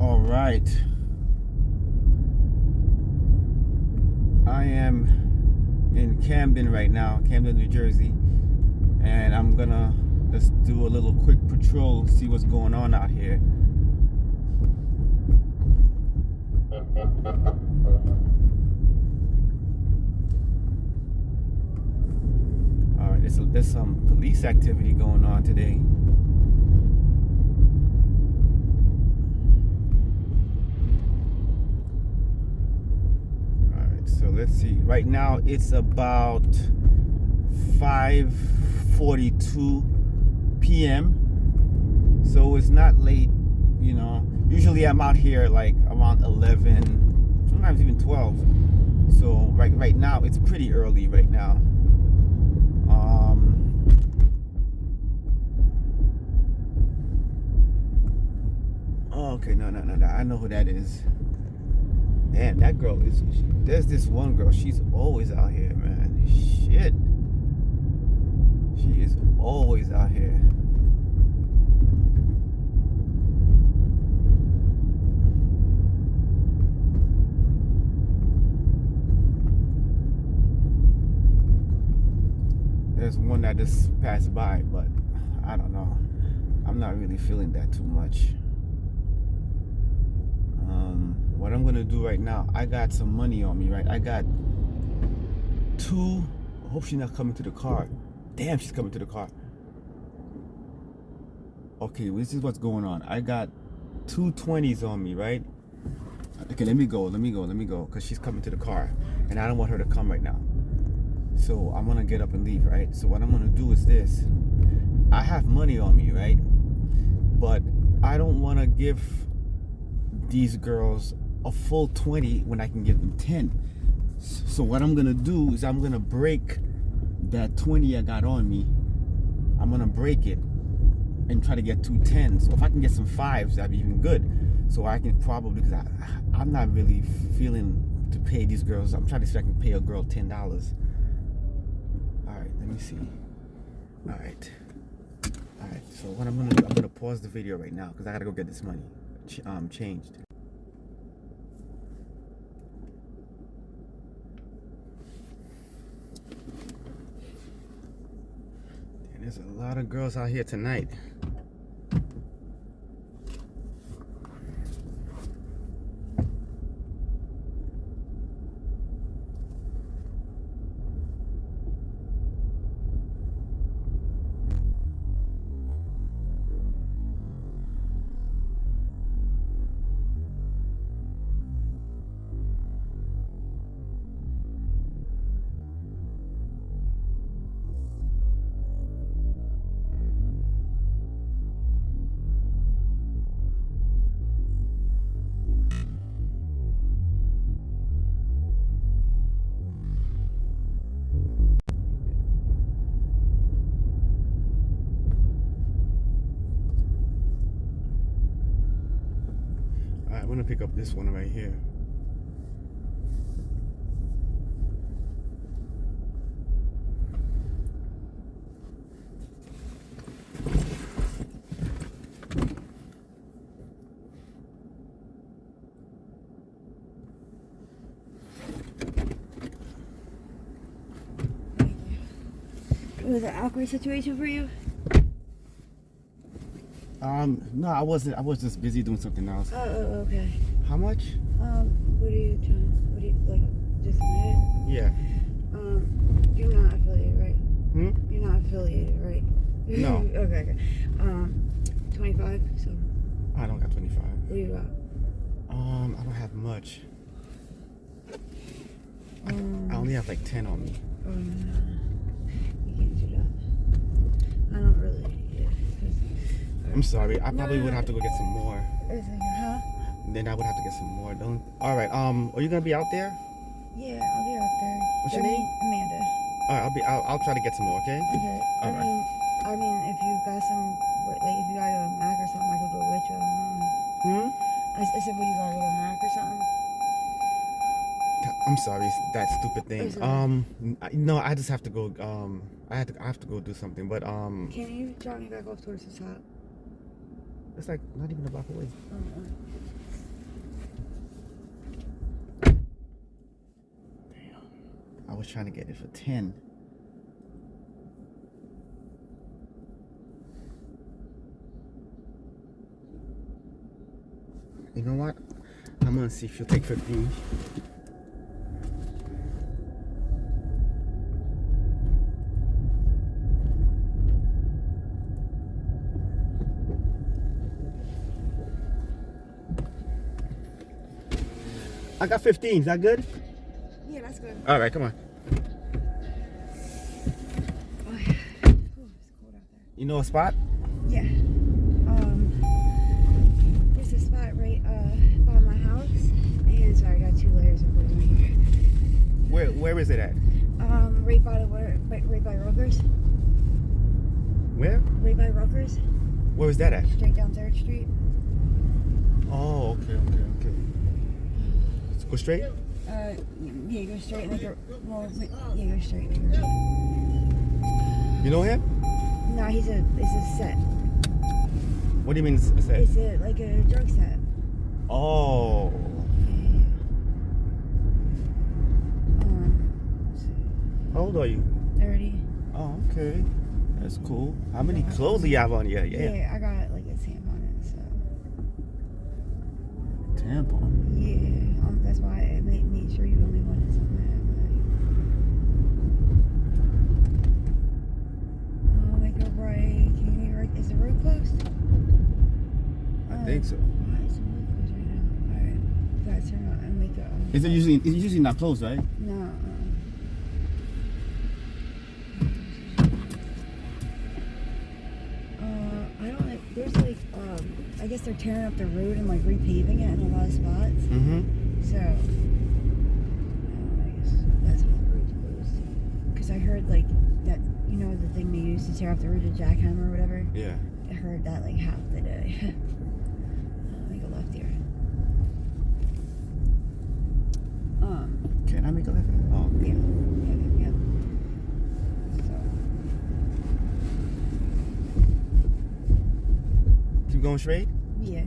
All right. I am in Camden right now, Camden, New Jersey, and I'm gonna just do a little quick patrol, see what's going on out here. All right, there's, there's some police activity going on today. All right, so let's see. Right now it's about 5:42 p.m. So it's not late, you know. Usually I'm out here like around 11, sometimes even 12. So right right now it's pretty early right now. Um, oh, okay, no, no, no, no. I know who that is. Damn, that girl is. There's this one girl. She's always out here, man. Shit. She is always out here. There's one that just passed by, but I don't know. I'm not really feeling that too much. Um, what I'm gonna do right now, I got some money on me, right? I got two. I hope she's not coming to the car. Damn, she's coming to the car. Okay, this is what's going on. I got two 20s on me, right? Okay, let me go, let me go, let me go, because she's coming to the car, and I don't want her to come right now. So I'm gonna get up and leave, right? So what I'm gonna do is this. I have money on me, right? But I don't wanna give these girls a full 20 when I can give them 10. So what I'm gonna do is I'm gonna break that 20 I got on me. I'm gonna break it and try to get two tens. So if I can get some fives, that'd be even good. So I can probably, because I'm not really feeling to pay these girls. I'm trying to see if I can pay a girl $10. All right, let me see. All right. All right, so what I'm gonna do, I'm gonna pause the video right now because I gotta go get this money um, changed. And there's a lot of girls out here tonight. I'm gonna pick up this one right here. It was an awkward situation for you? Um, no, I wasn't. I was just busy doing something else. Oh, oh, okay. How much? Um, what are you trying? What do you like? Just a minute. Yeah. Um, you're not affiliated, right? Hmm. You're not affiliated, right? No. okay, okay. Um, 25. So, I don't got 25. what do you got? Um, I don't have much. I, Um, I only have like 10 on me. um, you can't do that. I don't really. Yeah. 'cause- I'm sorry. I probably would have to go get some more. Huh? Then I would have to get some more. Don't. All right. Um, are you gonna be out there? Yeah, I'll be out there. What's your name? Amanda. All right. I'll be. I'll, I'll try to get some more. Okay. Okay. I Alright. mean, I mean, if you got some, like, if you got a Mac or something, I could go with you. I don't know. Hmm. I, I said, what you gotta go Mac or something? I'm sorry. That stupid thing. Um. No, I just have to go. Um. I have to. I have to go do something. But um. Can you drop me back off towards the top? It's like not even a block away. Damn. I was trying to get it for 10. You know what? I'm gonna see if you'll take 15. I got 15. Is that good? Yeah, that's good. All right, come on. Oh, yeah. Ooh, it's cold out there. You know a spot? Yeah. Um, there's a spot right uh, by my house. And sorry, I got two layers of clothes on here. Where Where is it at? Um, right by the water, right, right by Rutgers. Where? Right by Rutgers, Where was that at? straight down Third Street. Oh, okay, okay, okay. Go straight. Uh, yeah, go straight. Like a, well, yeah, go straight. You know him? No, he's a, it's a set. What do you mean? It's, it's that? It's a, like a drug set. Oh, Um, how old are you? 30. Oh, okay. That's cool. How many clothes do you have on you? Yeah. Yeah. I got like a stamp on it, so. Tampon. Yeah, um, that's why I made, made sure you only wanted something that, like. Oh, make a right. Can you make a right? Is the road closed? I Oh, think so. Why is the road closed right now? Alright. Gotta turn around and make a. Um, Is it usually? It's usually not closed, right? No. Uh, uh, I don't like. There's like, um, I guess they're tearing up the road and like repaving it in a lot of spots. Mm-hmm. So, uh, I guess that's why the road's closed. Because I heard like that, you know, the thing they use to tear off the road, the jackhammer or whatever. Yeah. I heard that like half the day. uh, make a left here. Um. Can I make a left? Oh, Yeah, yeah, yeah. So, keep going straight. yeah,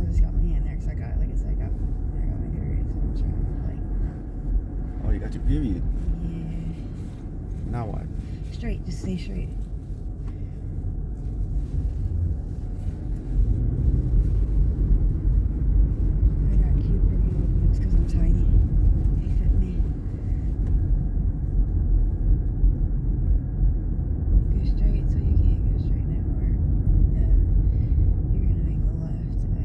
I just got my hand there because I got, like I said, I got, I got my period, so I'm trying to, like, Oh, you got your period. yeah, Now what? straight, just stay straight. I got cute regular boots because I'm tiny. They fit me. Go straight so you can't go straight nowhere. Then you're gonna make a left and go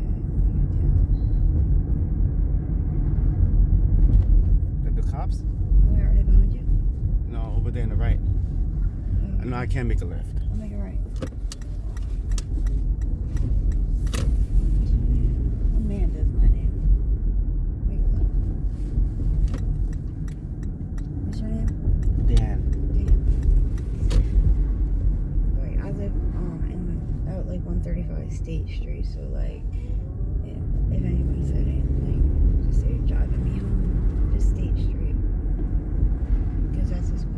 down. The, the cops? Where are they behind you? No, over there on the right. Can't make a left. I'll make it right. Amanda's my name. Make it left. What's your name? Dan. Dan. Wait, I live um in out like 135 State Street, so like if, if anyone said anything, just say you're driving me home, just State Street, because that's this way.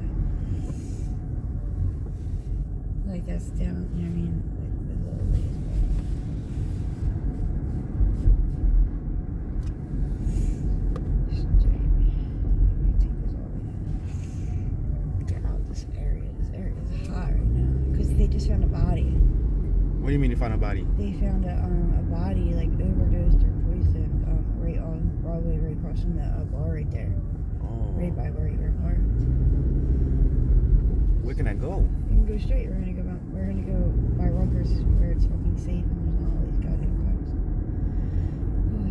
Like that's down, you know what I mean? Like the little ways. Straight. Take this all the way down get out this area. This area is hot right now because they just found a body. What do you mean you found a body? They found a um a body like overdosed or poisoned um right on Broadway, right across from the uh, bar right there, Oh. right by where your bar. Where can I go? You can go straight. We're gonna go. We're gonna go by Rutgers where it's fucking safe and there's not all these goddamn cops. And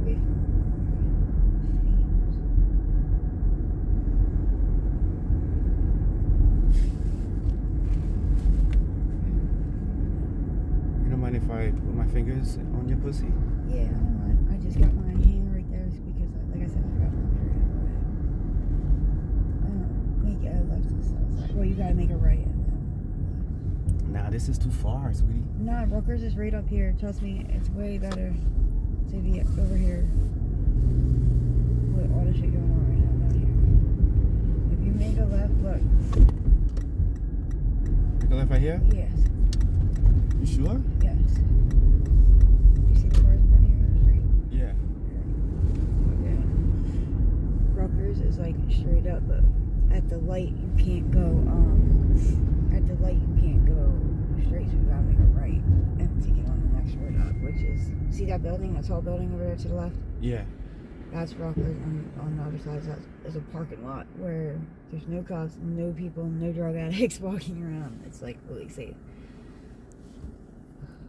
away from fiends. You don't mind if I put my fingers on your pussy? Yeah, I don't mind. I just got my hand right there because, I, like I said, I got my period. Um, make a left to the south side. Well, you gotta make a right and. Nah, this is too far, sweetie. Nah, Rutgers is right up here. Trust me, it's way better to be over here with all the shit going on right now down here. If you make a left, look. Make a left right here? Yes, You sure? yes. Yeah. Okay. Walker's is like straight up, but at the light you can't go. Um, at the light you can't go straight, so you gotta make a right and take it on the next road up, which is see that building, that tall building over there to the left. Yeah. That's Rockford, and on the other side that is a parking lot where there's no cops, no people, no drug addicts walking around. It's like really safe.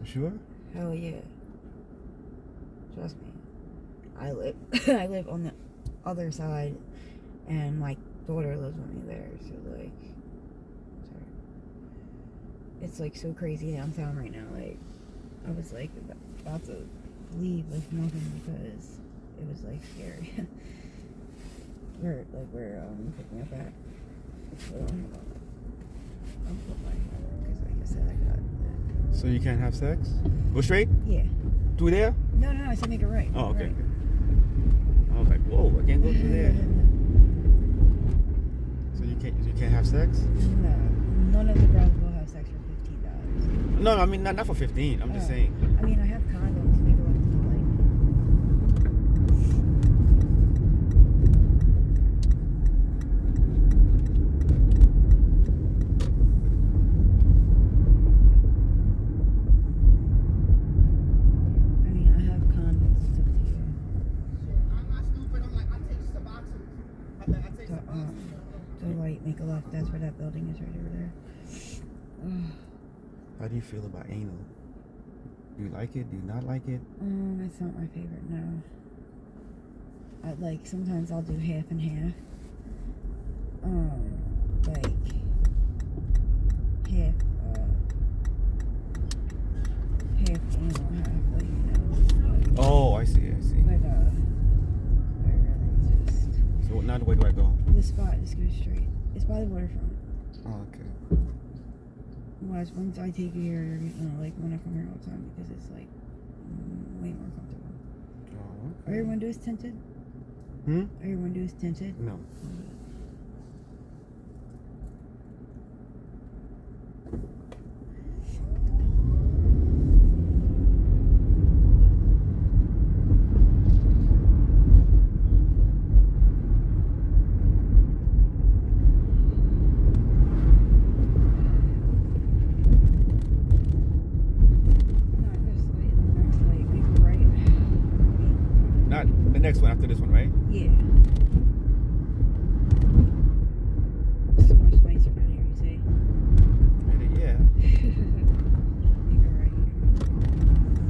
Sure. Hell yeah. Trust me. I live I live on the other side and my daughter lives with me there, so like sorry. It's like so crazy downtown right now. Like I was like about to leave with nothing because it was like scary. where like where um picking up at. So. I'll put my because like I said I got So you can't have sex? Go straight? Yeah. Through there? No no no I said make it right. Oh, okay. Right. I was like, whoa, I can't go through there. Mm. So you can't you can't have sex? No, none of the girls will have sex for fifteen dollars. No, I mean not not for fifteen. I'm just Oh. saying. I mean, I have condoms. Make a left to the light. I mean, I have condoms. It's up to you. I'm not stupid. I'm like, I take Suboxone. I, I take The, um, Suboxone. to the right, make a left. That's where that building is, right over there. How do you feel about anal? Do you like it? Do you not like it? Um, it's not my favorite. No. I like sometimes I'll do half and half. Um, like half, uh, half anal, half like you know. Like, Oh, I see, I see. but uh, I really just So now where do I go? the spot just goes straight. It's by the waterfront. Oh, okay. Once once I take you here, you're gonna like to come here all the time because it's like way more comfortable. Oh, Are your okay. windows tinted? Hmm? Are your windows tinted? No. Not this way, the next way, make a right. Not the next one after this one, right? Yeah. So much nicer down here, you see? Yeah. make a right here.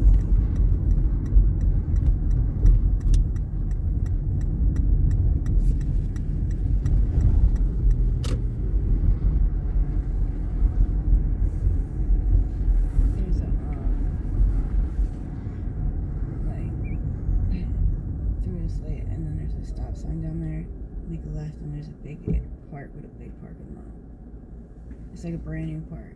There's a um like through this light and then there's a stop sign down there. Make a left and there's a big park with a big parking lot. It's like a brand new park.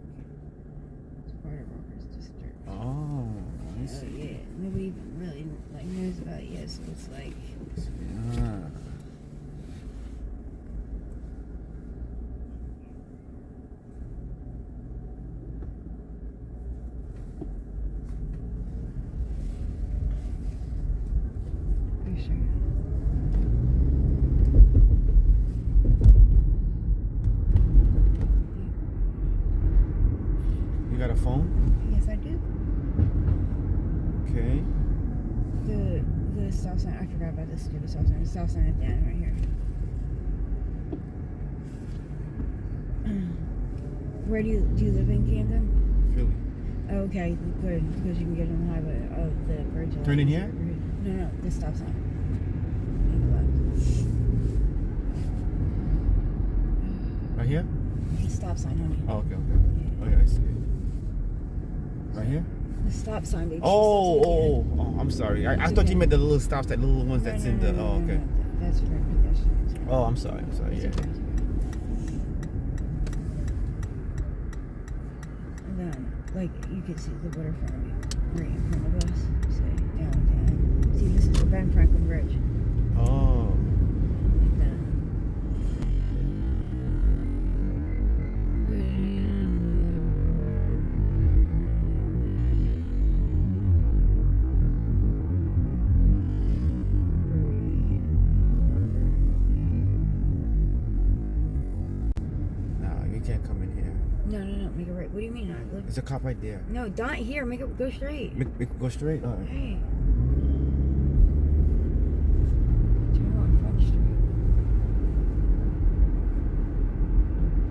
It's part of Rutgers District. Oh, I Oh see. yeah, nobody even really like knows about it yet, so it's like Yeah. for sure. You got a phone? Yes, I do. Okay. The stop sign. I forgot about this stupid stop sign. The stop sign at the end right here. Where do you do you live in Camden? Philly. Okay, good because you can get on the highway of the Virgil. Turn in here? No, no, this stop sign. Make a left. Right here? The stop sign, honey. Oh, okay, okay. Oh, yeah, I see it. Right here? The stop sign, baby. Oh, oh, oh, oh, I'm sorry. I, I thought you meant the little stops, that little ones that's in the. Oh, okay. That's for pedestrians. Oh, I'm sorry. I'm sorry. It's Yeah. okay. And then, like, you can see the waterfront right in front of us. Say, downtown. See, this is the Ben Franklin Bridge. Oh. There's a cop right there. No, don't here. Make it go straight. Make, make, go straight. All right. Hey. Turn on Front Street.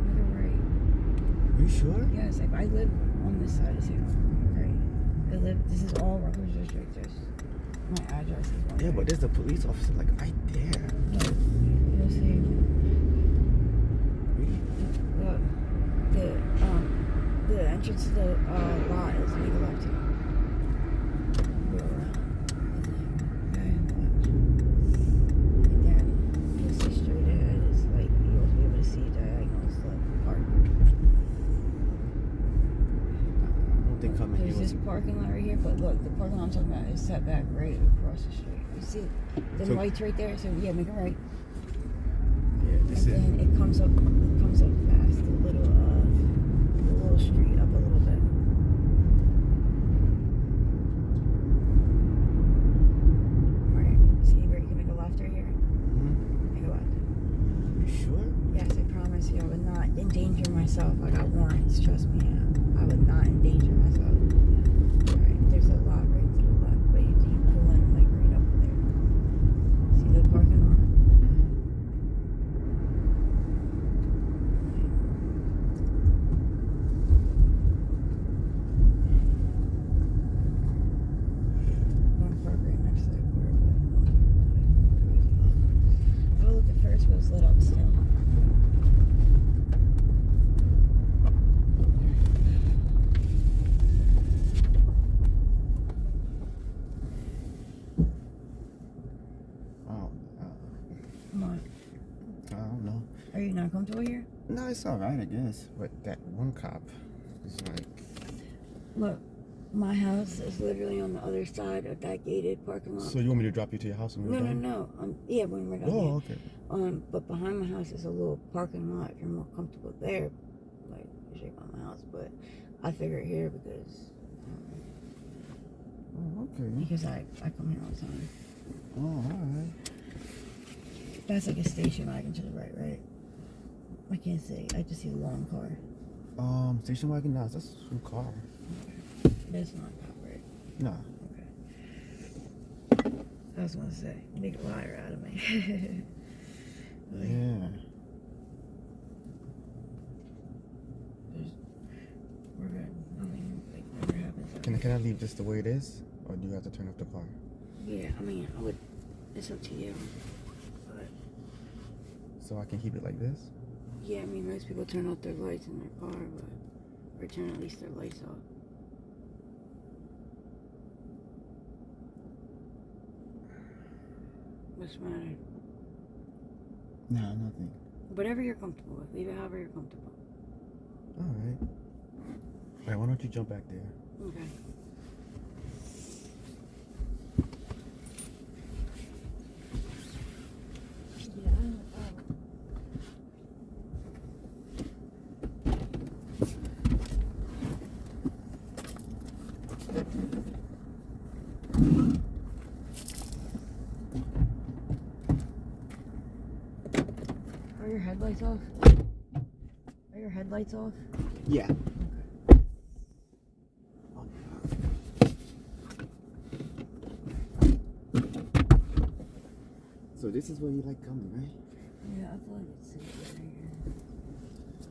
Make it right. Are you sure? Yes, I, I live on this side of town. Right. I live. This is all Rutgers District. There's my address is on Yeah, there. but there's a police officer like right there. Look, you'll see. Really? Look, the um, the entrance to the uh, lot is make a left here. Go around. Okay, left. And then you'll see straight ahead is like you'll be able to see diagonals the park. I don't think coming here There's this parking lot right here, but look, the parking lot I'm talking about is set back right across the street. You see the So- lights right there? So yeah, make it right. Yeah, this is. and then it comes up it comes up fast the little uh the little street up a little bit right see where you can make a left right here Mhm. make a left You sure? yes I promise you I would not endanger myself I got warrants trust me I would not endanger myself Alright, there's a lot right to the left but you, you pull in like right up there see the parking lot Don't park right next to that car, but Oh, look, the Ferris wheel's lit up still. Oh, uh, Come on. I don't know. Are you not comfortable here? No, it's all right, I guess. But that one cop is like. Look, my house is literally on the other side of that gated parking lot. So you want me to drop you to your house when we're no, no, done? no. Um, yeah, when we're done. Oh, okay. Um, but behind my house is a little parking lot. If you're more comfortable there, like you should go my house. But I figure here because um, Oh, okay. because I I come here all the time. Oh, all right. That's like a station wagon to the right, right? I can't see. I just see the long car. Um, station wagon, nah, that's some car. That's not right. Nah. Okay. I was gonna say, make a liar out of me. Like, Yeah. We're good. Nothing like never happens. Can I, can I leave this the way it is? Or do you have to turn off the car? Yeah, I mean, I would. It's up to you. But So I can keep it like this? Yeah, I mean, most people turn off their lights in their car, but or turn at least their lights off. What's the matter? Nah, nothing. Whatever you're comfortable with. Leave it however you're comfortable. All right. All right, why don't you jump back there? Okay. Are your headlights off? Are your headlights off? Yeah. So this is where you like coming, right? Yeah, I feel like it's safe right here.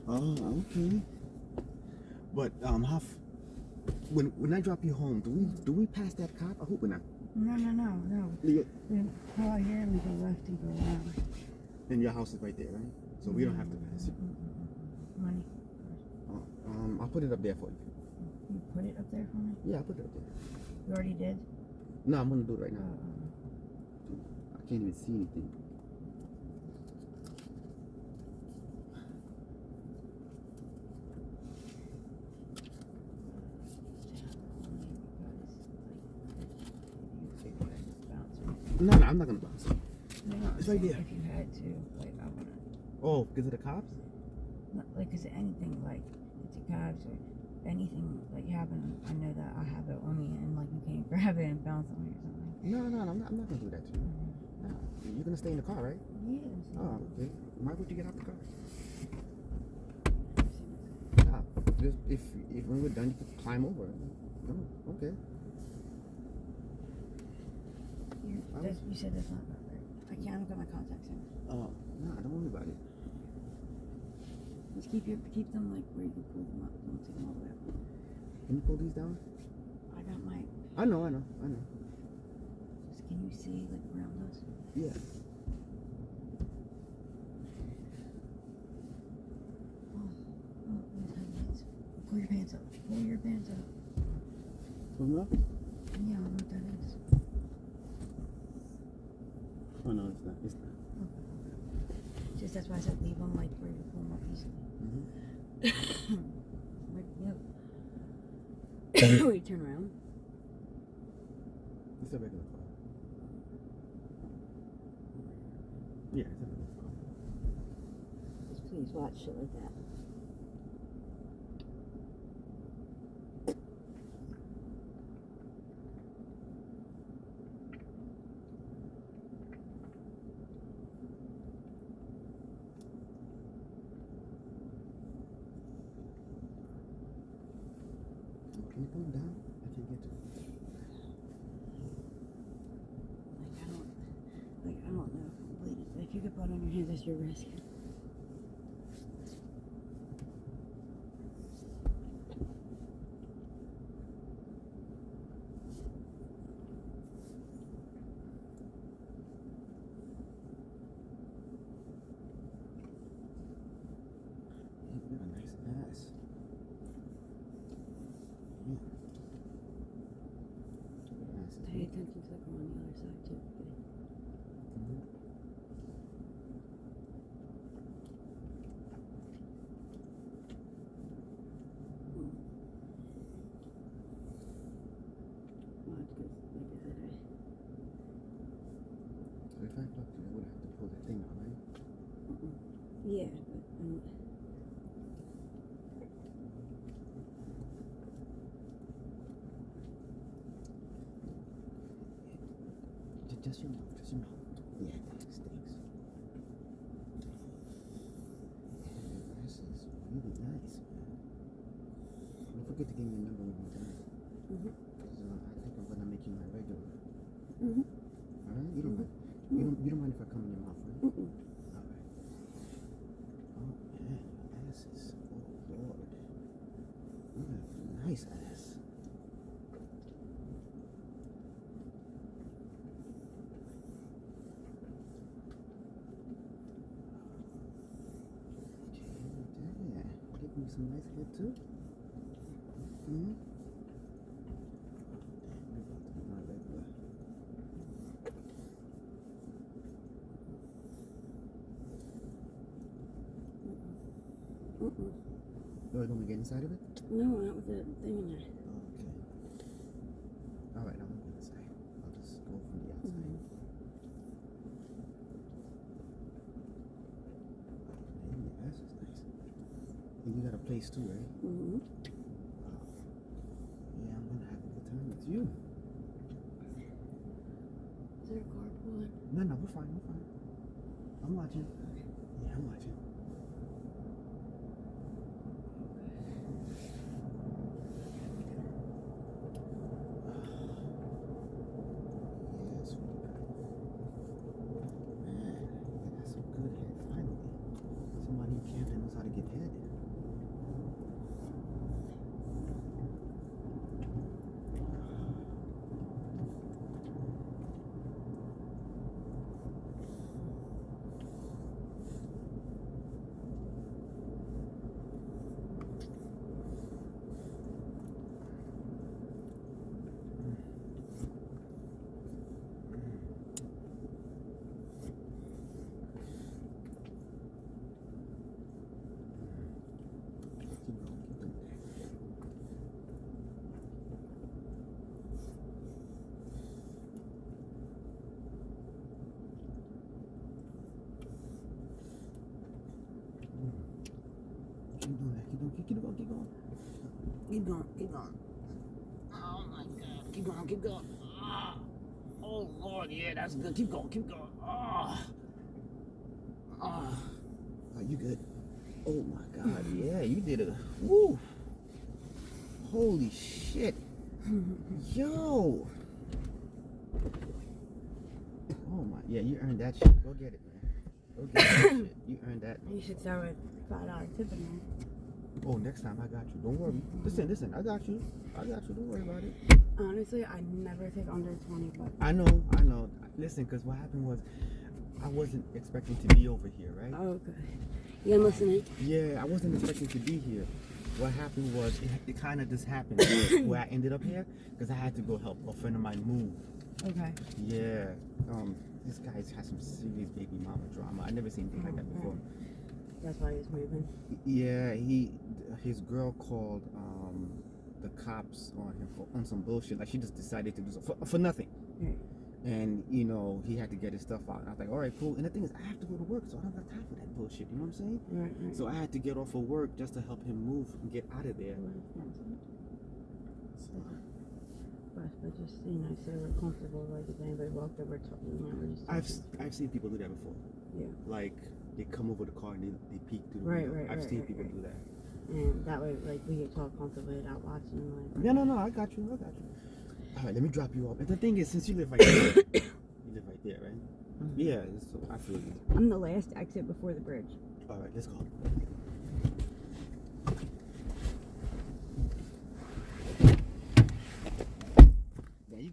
Oh, okay. But um, how? When when I drop you home, do we do we pass that cop? I hope we're not. No, no, no, no. Yeah. We pull out here and we go left and go around. And your house is right there, right? So we don't have to pass. Money. Uh, um, I'll put it up there for you. You put it up there for me? Yeah, I'll put it up there. You already did? No, I'm gonna do it right now. Uh, I can't even see anything. No, no, I'm not gonna bounce. It's right there. Like, I wanna, Oh, because of the cops? not, like, is it anything, like, it's a cabs or anything, like, you happen, I know that I have it on me and, like, you can't grab it and bounce on me or something. No, no, no, I'm not, I'm not gonna do that to you. Mm-hmm. No, you're gonna stay in the car, right? Yeah. Oh, okay. Why would you get out the car? It. Just if if when we're done, you can climb over. Oh, okay. You, you said that's not. I can't look at my contacts in. Oh, no, don't worry about it. Just keep your keep them like where you can pull them up. Don't take them all the way up. Can you pull these down? I got my. I know, I know, I know. Just can you see like around us? Yeah. Oh, oh timelines. Pull your pants up. Pull your pants up. Pull them up? Yeah, I don't know what that is. Oh no, it's not. It's not. Okay. Just that's why I said leave them like where you can pull them up easily. Mm-hmm. Wait, no. Wait, turn around. It's a regular car. Yeah, it's a regular car. Just please watch shit like that. Can you pull them down? I can't get to it. Like I don't, like I don't know if I'm bleeding. But if you could put it on your hands, that's your risk. You got a nice ass. Yeah. Your ass is Pay attention to the girl on the other side too. Okay? Mhm. Well, it's good. Like I said, I, So if I talk to you, I would have to pull that thing out, right? yeah, but um, Just, your mouth, just your mouth. Yeah, thanks, stinks. Yeah, this is really nice, man. Don't forget to give me a number more time. Mhm. 'Cause, uh, I think I'm gonna make you my regular. Mhm. All right? You don't mind? You don't, you don't mind if I come in your mouth, right? Mm-mm. All right. Oh man, your ass is. Oh lord. You have a nice ass. Yeah, give me some nice head too. Damn, you're about to be my regular. Mm-mm. Oh, you want me to get inside of it? No, not with the thing in there. Okay. All right, I'm gonna go inside. I'll just go from the outside. Mhm. Man, your ass is nice. And you got a place too, right? Mm-hmm. Yeah, I'm gonna have a good time with you. Is there a car pulling? No, no, we're fine, we're fine. I'm watching. Yeah, I'm watching. Yeah, sweetie pie. Man, you got some good head, finally. Somebody in Camden knows how to get head. Keep going, keep doing that. Keep doing that. Keep going. Keep, going. Keep going. Keep going. Oh my God. Keep going. Keep going. Ah. Oh Lord, yeah, that's good. Keep going. Keep going. Ah. Ah. Are you good? Oh my God. Yeah, you did a. Woo. Holy shit. Yo. Oh my, yeah, you earned that shit. Go get it, man. Go get that shit. You earned that. You should start with five dollar tip in there. Oh, next time I got you. Don't worry. Listen, listen, I got you. I got you. Don't worry about it. Honestly, I never take under twenty, but I know, I know. Listen, because what happened was I wasn't expecting to be over here, right? oh good. You I'm listening. Yeah, I wasn't expecting to be here. What happened was it, it kind of just happened where I ended up here because I had to go help a friend of mine move. Okay. Yeah. Um, this guy's had some serious baby mama drama. I've never seen anything like that before. That's why he's moving. Yeah, he his girl called um the cops on him for on some bullshit. Like she just decided to do so for, for nothing. Right. And you know he had to get his stuff out. And I was like, all right, cool. And the thing is, I have to go to work, so I don't got time for that bullshit. You know what I'm saying? Right, right. So I had to get off of work just to help him move and get out of there. But, but just you know, so we're comfortable. Like if anybody walked over, talking, you know. I've. I've seen people do that before. Yeah. Like they come over the car and they, they peek through the Right, window. right, I've right, seen right, people right. do that. And that way, like we could talk comfortably without watching. Like. No, no, no. I got you. I got you. All right, let me drop you off. And the thing is, since you live right there, you live right there, right? Mhm. Yeah. So I feel you. I'm the last exit before the bridge. All right, let's go.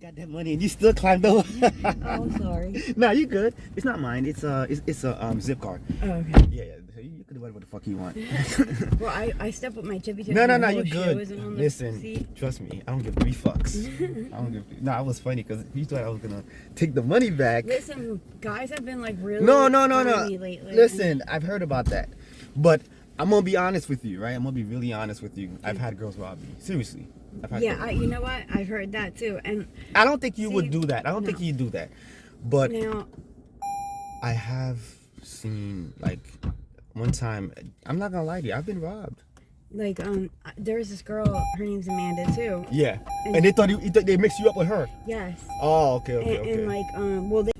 Got that money and you still climbed over. Oh, sorry. nah, you good. It's not mine. It's a it's, it's a um Zipcar. Oh, okay. Yeah, yeah. You, you can do whatever the fuck you want. Well, I, I step with my tippy tippy. no, no, no. You good. isn't on the Listen, seat. trust me. I don't give three fucks. I don't give. No, it was funny because you thought I was gonna take the money back. Listen, guys have been like really. No, no, no, no. lately. Listen, I've heard about that, but I'm gonna be honest with you, right? I'm gonna be really honest with you. I've had girls rob me. Seriously. Yeah, I, you know what? I've heard that too. And I don't think you would do that. I don't think you'd do that, but now, I have seen like one time. I'm not gonna lie to you. I've been robbed. like, um, there was this girl. Her name's Amanda too. Yeah, And- and they thought you, they mixed you up with her. Yes. Oh, okay, okay, and, okay. and like, um, well, they,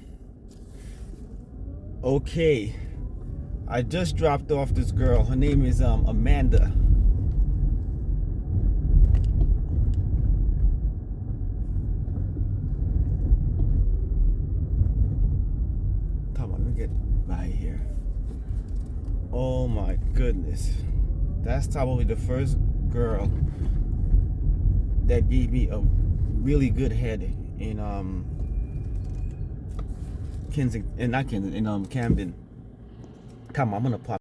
Okay. I just dropped off this girl. Her name is um Amanda. Come on, let me get by here. Oh my goodness. That's probably the first girl that gave me a really good head in um Kensington, and not Kensington, in um Camden. Come on, I'm gonna pop.